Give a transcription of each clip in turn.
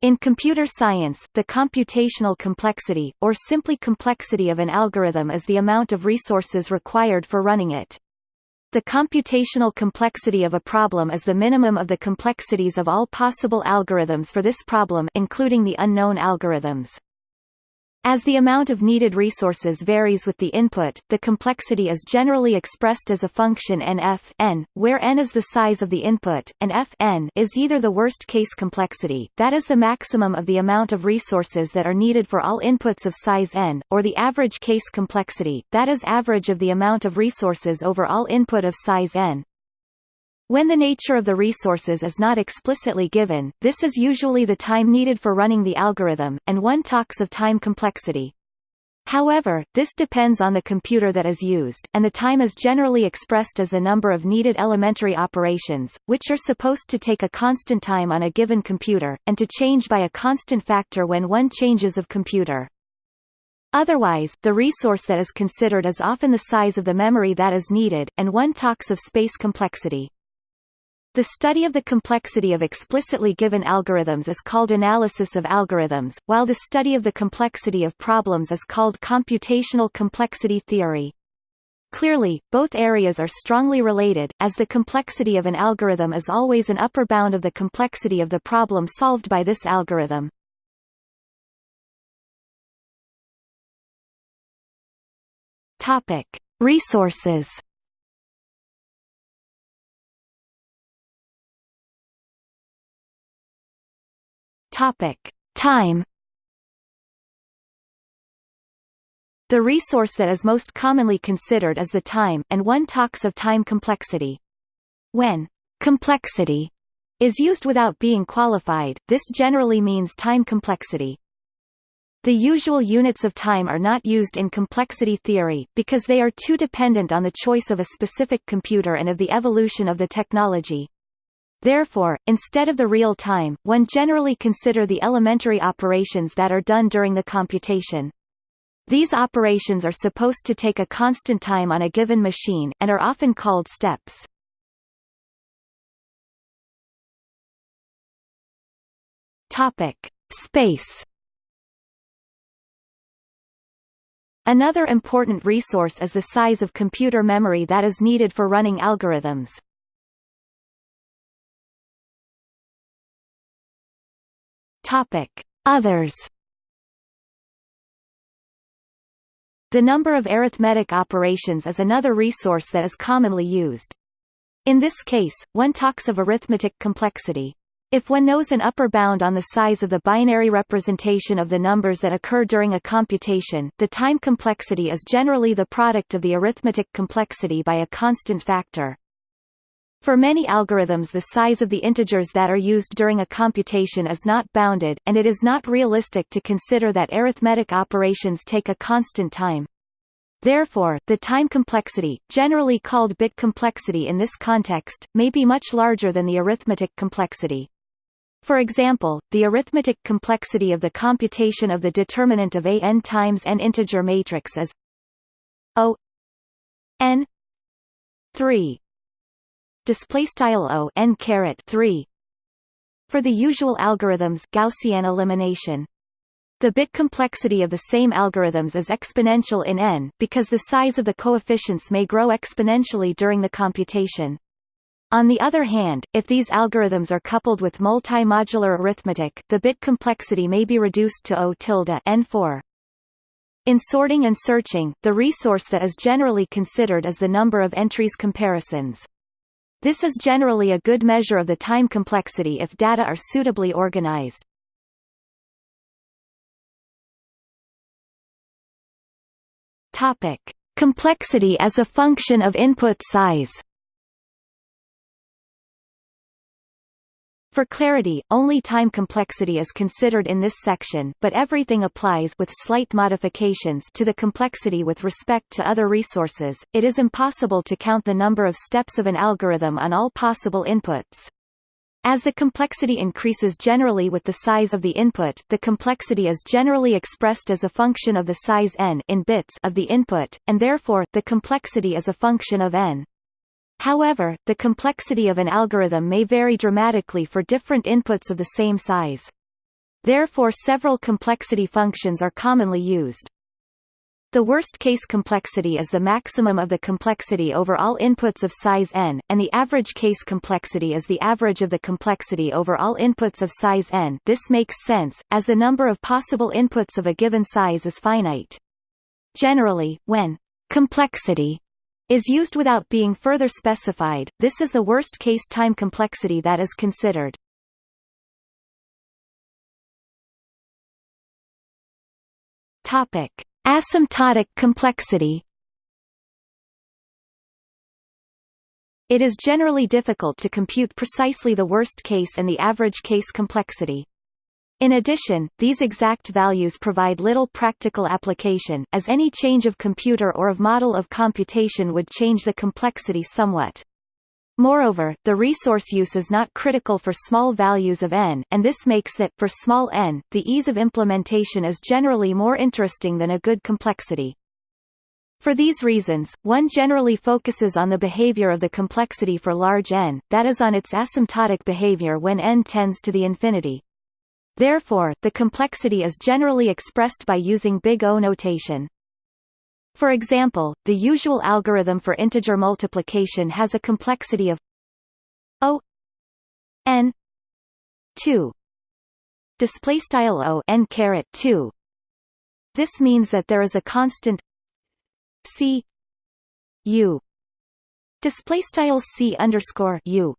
In computer science, the computational complexity, or simply complexity of an algorithm is the amount of resources required for running it. The computational complexity of a problem is the minimum of the complexities of all possible algorithms for this problem including the unknown algorithms. As the amount of needed resources varies with the input, the complexity is generally expressed as a function nf n, where n is the size of the input, and f n is either the worst-case complexity, that is the maximum of the amount of resources that are needed for all inputs of size n, or the average case complexity, that is average of the amount of resources over all input of size n. When the nature of the resources is not explicitly given, this is usually the time needed for running the algorithm, and one talks of time complexity. However, this depends on the computer that is used, and the time is generally expressed as the number of needed elementary operations, which are supposed to take a constant time on a given computer, and to change by a constant factor when one changes of computer. Otherwise, the resource that is considered is often the size of the memory that is needed, and one talks of space complexity. The study of the complexity of explicitly given algorithms is called analysis of algorithms, while the study of the complexity of problems is called computational complexity theory. Clearly, both areas are strongly related, as the complexity of an algorithm is always an upper bound of the complexity of the problem solved by this algorithm. Topic. Resources Topic: Time. The resource that is most commonly considered is the time, and one talks of time complexity. When complexity is used without being qualified, this generally means time complexity. The usual units of time are not used in complexity theory, because they are too dependent on the choice of a specific computer and of the evolution of the technology. Therefore, instead of the real time, one generally consider the elementary operations that are done during the computation. These operations are supposed to take a constant time on a given machine, and are often called steps. Topic. Space Another important resource is the size of computer memory that is needed for running algorithms. Topic: Others. The number of arithmetic operations is another resource that is commonly used. In this case, one talks of arithmetic complexity. If one knows an upper bound on the size of the binary representation of the numbers that occur during a computation, the time complexity is generally the product of the arithmetic complexity by a constant factor. For many algorithms the size of the integers that are used during a computation is not bounded, and it is not realistic to consider that arithmetic operations take a constant time. Therefore, the time complexity, generally called bit complexity in this context, may be much larger than the arithmetic complexity. For example, the arithmetic complexity of the computation of the determinant of a n times n integer matrix is O n 3 display style o n caret 3 for the usual algorithms Gaussian elimination the bit complexity of the same algorithms is exponential in n because the size of the coefficients may grow exponentially during the computation. On the other hand, if these algorithms are coupled with multi-modular arithmetic, the bit complexity may be reduced to O tilde n4. In sorting and searching, the resource that is generally considered is the number of entries comparisons. This is generally a good measure of the time complexity if data are suitably organized. Complexity as a function of input size. For clarity, only time complexity is considered in this section, but everything applies with slight modifications to the complexity with respect to other resources. It is impossible to count the number of steps of an algorithm on all possible inputs. As the complexity increases generally with the size of the input, the complexity is generally expressed as a function of the size n in bits of the input, and therefore, the complexity is a function of n. However, the complexity of an algorithm may vary dramatically for different inputs of the same size. Therefore several complexity functions are commonly used. The worst-case complexity is the maximum of the complexity over all inputs of size n, and the average case complexity is the average of the complexity over all inputs of size n this makes sense, as the number of possible inputs of a given size is finite. Generally, when complexity is used without being further specified, this is the worst-case time complexity that is considered. Topic. Asymptotic complexity It is generally difficult to compute precisely the worst case and the average case complexity. In addition, these exact values provide little practical application, as any change of computer or of model of computation would change the complexity somewhat. Moreover, the resource use is not critical for small values of n, and this makes that, for small n, the ease of implementation is generally more interesting than a good complexity. For these reasons, one generally focuses on the behavior of the complexity for large n, that is on its asymptotic behavior when n tends to the infinity. Therefore, the complexity is generally expressed by using big O notation. For example, the usual algorithm for integer multiplication has a complexity of O n 2 display style O n caret 2 this means that there is a constant c u display style c underscore u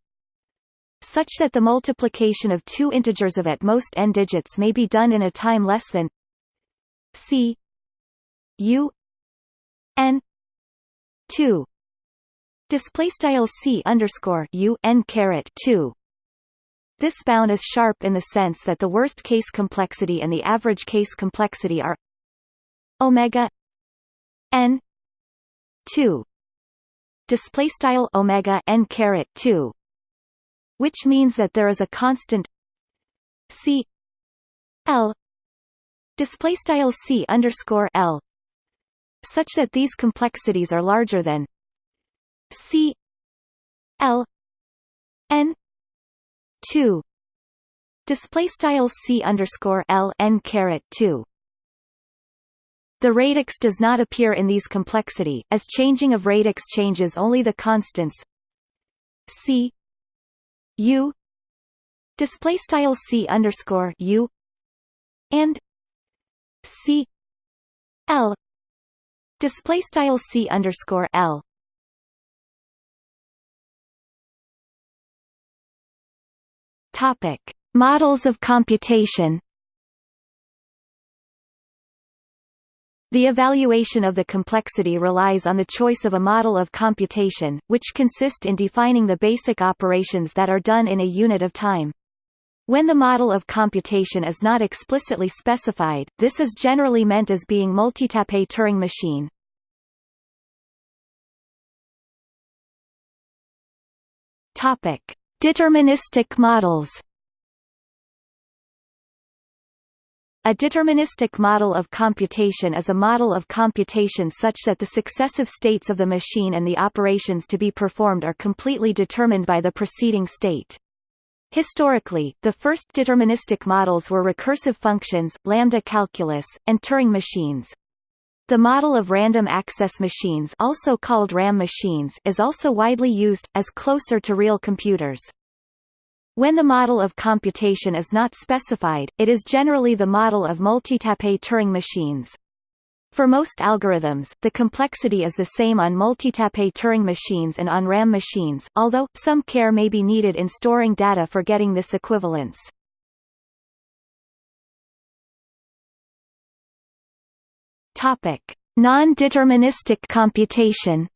such that the multiplication of two integers of at most n digits may be done in a time less than c u n 2 display style c underscore u n caret 2 this bound is sharp in the sense that the worst case complexity and the average case complexity are omega n 2 display style omega n caret 2 which means that there is a constant c l display style c underscore l such that these complexities are larger than C L N two display style C underscore L N caret two. The radix does not appear in these complexity, as changing of radix changes only the constants C U display style C underscore U and C L display style c underscore l. Topic models of computation The evaluation of the complexity relies on the choice of a model of computation, which consist in defining the basic operations that are done in a unit of time. When the model of computation is not explicitly specified, this is generally meant as being multitape Turing machine. Deterministic models. A deterministic model of computation is a model of computation such that the successive states of the machine and the operations to be performed are completely determined by the preceding state. Historically, the first deterministic models were recursive functions, lambda calculus, and Turing machines. The model of random access machines also called RAM machines is also widely used, as closer to real computers. When the model of computation is not specified, it is generally the model of multitape Turing machines. For most algorithms, the complexity is the same on multitape Turing machines and on RAM machines, although, some care may be needed in storing data for getting this equivalence. Non-deterministic computation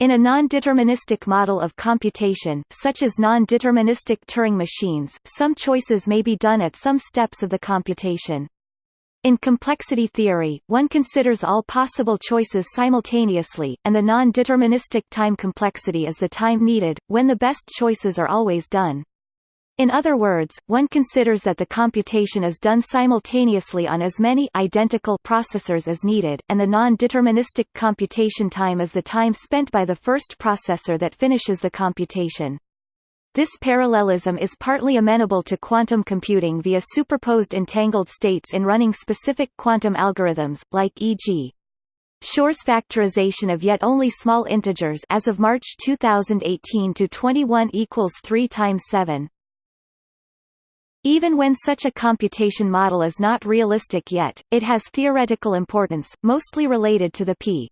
In a non-deterministic model of computation, such as non-deterministic Turing machines, some choices may be done at some steps of the computation. In complexity theory, one considers all possible choices simultaneously, and the non-deterministic time complexity is the time needed, when the best choices are always done. In other words, one considers that the computation is done simultaneously on as many identical processors as needed, and the non-deterministic computation time is the time spent by the first processor that finishes the computation. This parallelism is partly amenable to quantum computing via superposed entangled states in running specific quantum algorithms, like e.g. Shor's factorization of yet only small integers as of March 2018 to 21 equals 3 times 7. Even when such a computation model is not realistic yet, it has theoretical importance, mostly related to the p.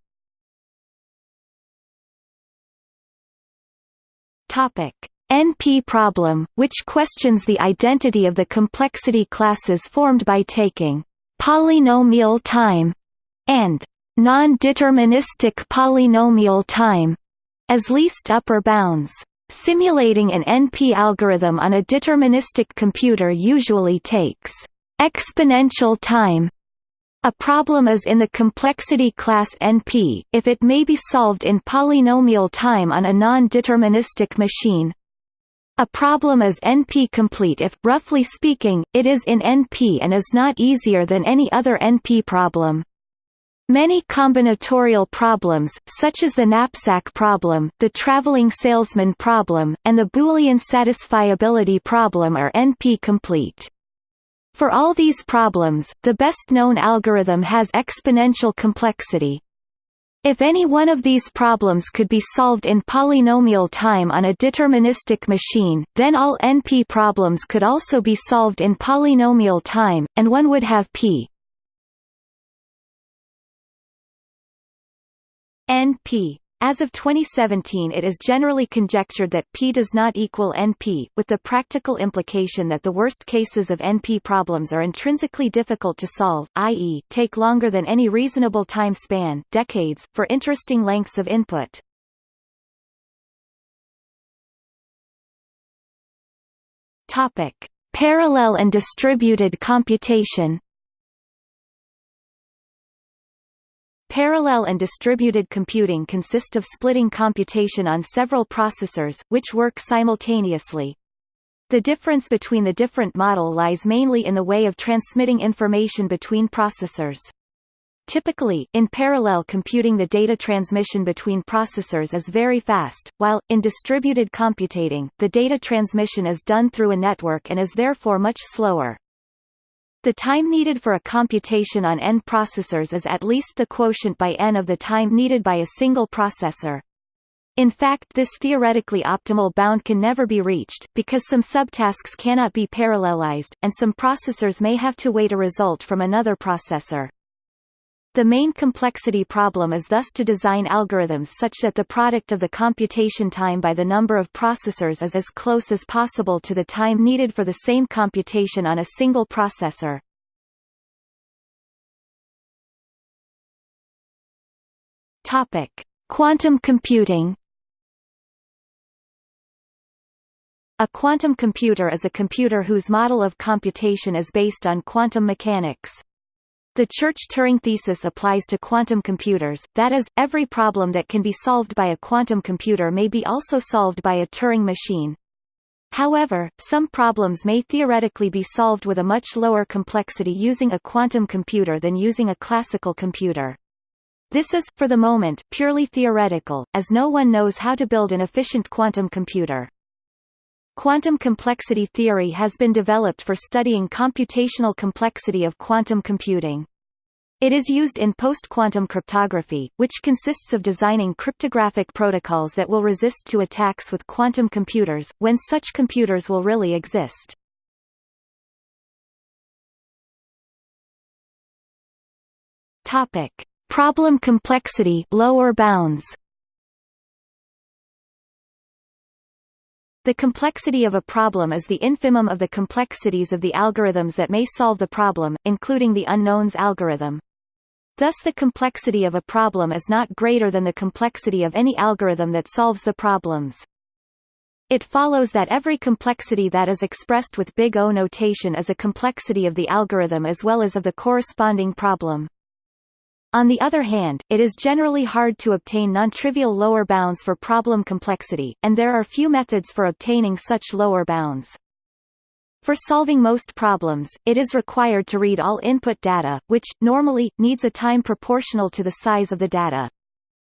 Topic: NP problem, which questions the identity of the complexity classes formed by taking polynomial time and non-deterministic polynomial time as least upper bounds. Simulating an NP algorithm on a deterministic computer usually takes exponential time. A problem is in the complexity class NP, if it may be solved in polynomial time on a non-deterministic machine. A problem is NP-complete if, roughly speaking, it is in NP and is not easier than any other NP problem. Many combinatorial problems, such as the knapsack problem, the traveling salesman problem, and the Boolean satisfiability problem are NP-complete. For all these problems, the best-known algorithm has exponential complexity. If any one of these problems could be solved in polynomial time on a deterministic machine, then all NP problems could also be solved in polynomial time, and one would have p NP. As of 2017 it is generally conjectured that P does not equal NP, with the practical implication that the worst cases of NP problems are intrinsically difficult to solve, i.e., take longer than any reasonable time span decades, for interesting lengths of input. Parallel and distributed computation Parallel and distributed computing consist of splitting computation on several processors, which work simultaneously. The difference between the different model lies mainly in the way of transmitting information between processors. Typically, in parallel computing the data transmission between processors is very fast, while, in distributed computing, the data transmission is done through a network and is therefore much slower. The time needed for a computation on n processors is at least the quotient by n of the time needed by a single processor. In fact this theoretically optimal bound can never be reached, because some subtasks cannot be parallelized, and some processors may have to wait a result from another processor. The main complexity problem is thus to design algorithms such that the product of the computation time by the number of processors is as close as possible to the time needed for the same computation on a single processor. Topic: Quantum computing. A quantum computer is a computer whose model of computation is based on quantum mechanics. The Church-Turing thesis applies to quantum computers, that is, every problem that can be solved by a quantum computer may be also solved by a Turing machine. However, some problems may theoretically be solved with a much lower complexity using a quantum computer than using a classical computer. This is, for the moment, purely theoretical, as no one knows how to build an efficient quantum computer. Quantum complexity theory has been developed for studying computational complexity of quantum computing. It is used in post-quantum cryptography, which consists of designing cryptographic protocols that will resist to attacks with quantum computers, when such computers will really exist. Problem complexity lower bounds. The complexity of a problem is the infimum of the complexities of the algorithms that may solve the problem, including the unknowns algorithm. Thus the complexity of a problem is not greater than the complexity of any algorithm that solves the problems. It follows that every complexity that is expressed with big O notation is a complexity of the algorithm as well as of the corresponding problem. On the other hand, it is generally hard to obtain non-trivial lower bounds for problem complexity, and there are few methods for obtaining such lower bounds. For solving most problems, it is required to read all input data, which, normally, needs a time proportional to the size of the data.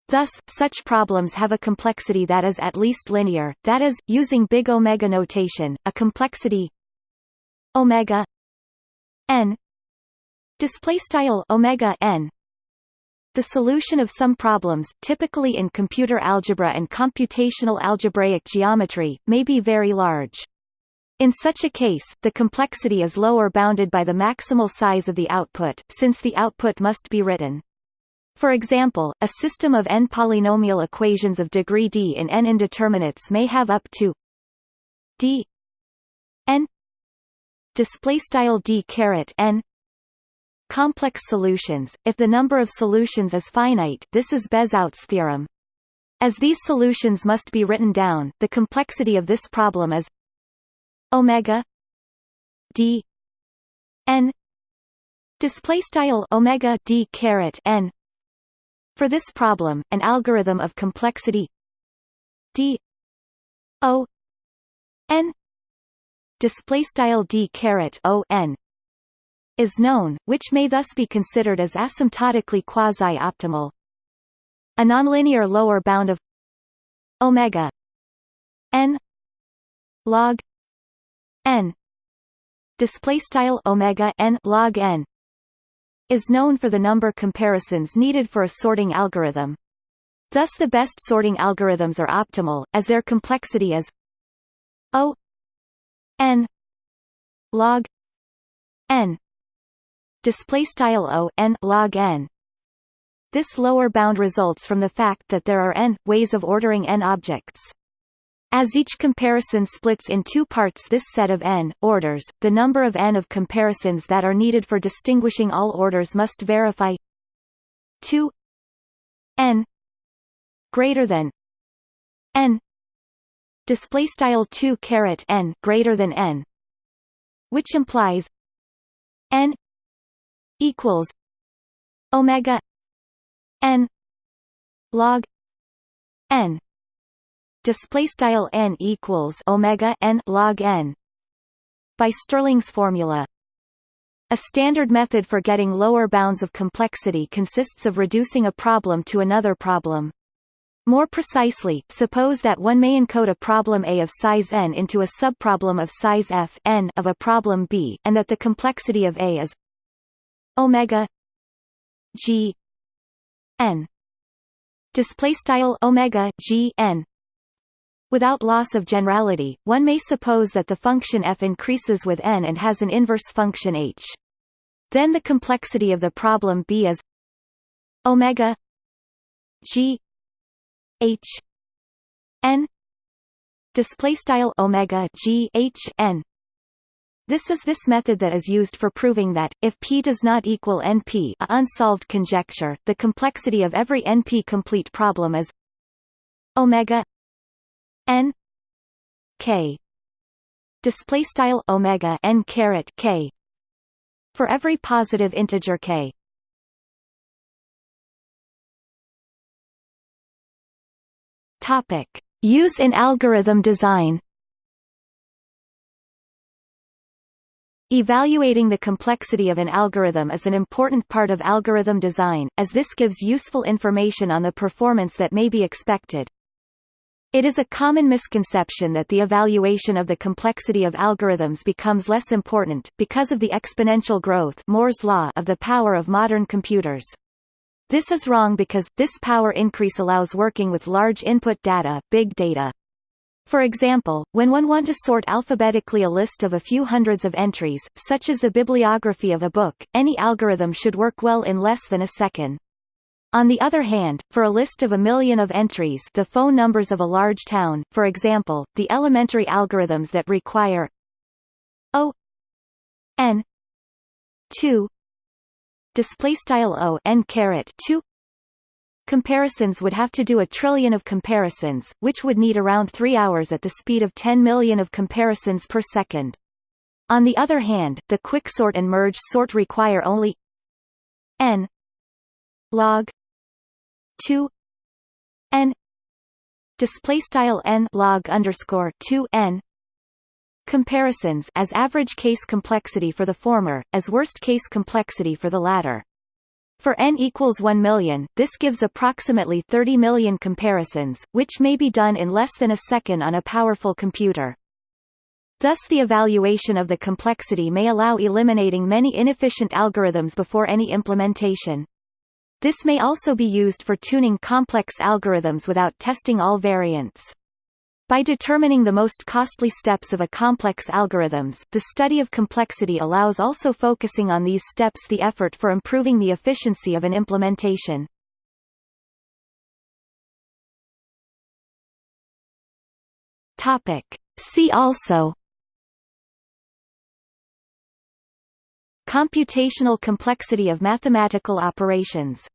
Thus, such problems have a complexity that is at least linear, that is, using big omega notation, a complexity omega n display style omega n the solution of some problems, typically in computer algebra and computational algebraic geometry, may be very large. In such a case, the complexity is lower bounded by the maximal size of the output, since the output must be written. For example, a system of n polynomial equations of degree d in n indeterminates may have up to d n d caret n complex solutions. If the number of solutions is finite, this is Bezout's theorem. As these solutions must be written down, the complexity of this problem is omega d n display style omega d caret n for this problem, an algorithm of complexity d o n display style d caret o n is known, which may thus be considered as asymptotically quasi-optimal. A nonlinear lower bound of omega n log n display style omega n log n is known for the number comparisons needed for a sorting algorithm. Thus the best sorting algorithms are optimal, as their complexity is O n log n display style O n log n. This lower bound results from the fact that there are n ways of ordering n objects. As each comparison splits in two parts this set of n orders, the number of n of comparisons that are needed for distinguishing all orders must verify 2 n greater than n display style 2 caret n greater than n which implies n equals omega n log n display style n equals omega n log n by Stirling's formula. A standard method for getting lower bounds of complexity consists of reducing a problem to another problem. More precisely, suppose that one may encode a problem A of size n into a subproblem of size f n of a problem B, and that the complexity of A is omega g n. Display style omega g n. Without loss of generality, one may suppose that the function f increases with n and has an inverse function h. Then the complexity of the problem b is omega g h n. Display style omega g h n this is this method that is used for proving that, if P does not equal NP a unsolved conjecture, the complexity of every NP-complete problem is omega n k. Display style omega n caret k for every positive integer k. Topic. Use in algorithm design Evaluating the complexity of an algorithm is an important part of algorithm design, as this gives useful information on the performance that may be expected. It is a common misconception that the evaluation of the complexity of algorithms becomes less important, because of the exponential growth Moore's law of the power of modern computers. This is wrong because, this power increase allows working with large input data big data. For example, when one want to sort alphabetically a list of a few hundreds of entries, such as the bibliography of a book, any algorithm should work well in less than a second. On the other hand, for a list of a million of entries the phone numbers of a large town, for example, the elementary algorithms that require O n 2 displaystyle O n caret 2 comparisons would have to do a trillion of comparisons, which would need around 3 hours at the speed of 10 million of comparisons per second. On the other hand, the quicksort and merge sort require only n log 2 n display style n log underscore 2 n comparisons as average case complexity for the former, as worst case complexity for the latter. For n equals 1 million, this gives approximately 30 million comparisons, which may be done in less than a second on a powerful computer. Thus the evaluation of the complexity may allow eliminating many inefficient algorithms before any implementation. This may also be used for tuning complex algorithms without testing all variants. By determining the most costly steps of a complex algorithms, the study of complexity allows also focusing on these steps the effort for improving the efficiency of an implementation. Topic. See also Computational complexity of mathematical operations